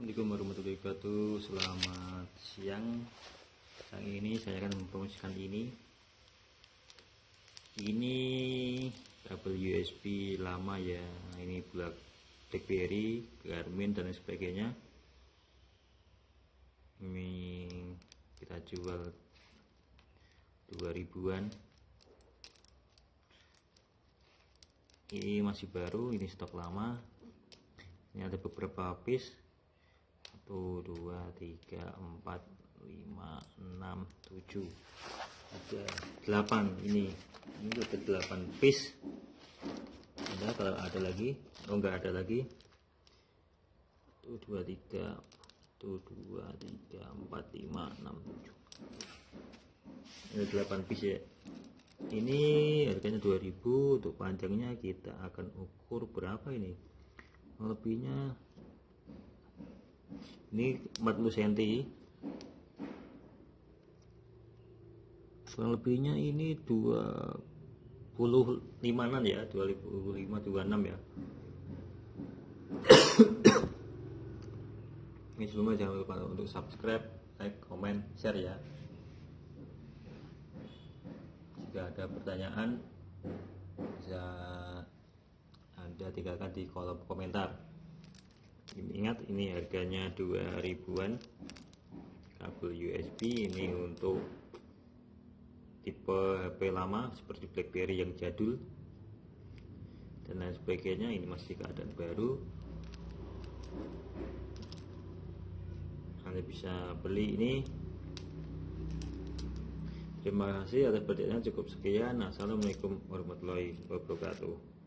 Assalamualaikum warahmatullahi wabarakatuh. Selamat siang. Siang ini saya akan mempromosikan ini. Ini kabel USB lama ya. Ini Black Blackberry, Garmin dan sebagainya. Ini kita jual 2000an Ini masih baru, ini stok lama. Ini ada beberapa piece satu dua tiga empat lima enam tujuh. Ada delapan. Ini ini ada delapan piece. Ada kalau ada lagi oh enggak ada lagi. Satu dua tiga satu dua tiga empat lima enam tujuh. Ada delapan piece ya. Ini harganya 2000 untuk panjangnya kita akan ukur berapa ini? Lebihnya ini 40 cm kurang lebihnya ini 25 an ya 25 26 ya. Ini sebelumnya jangan lupa untuk subscribe like comment share ya. Jika ada pertanyaan bisa anda tinggalkan di kolom komentar ingat ini harganya 2000an kabel USB ini untuk tipe HP lama seperti BlackBerry yang jadul. Dan lain sebagainya ini masih keadaan baru. Anda bisa beli ini. Terima kasih atas perhatiannya cukup sekian. Assalamualaikum warahmatullahi wabarakatuh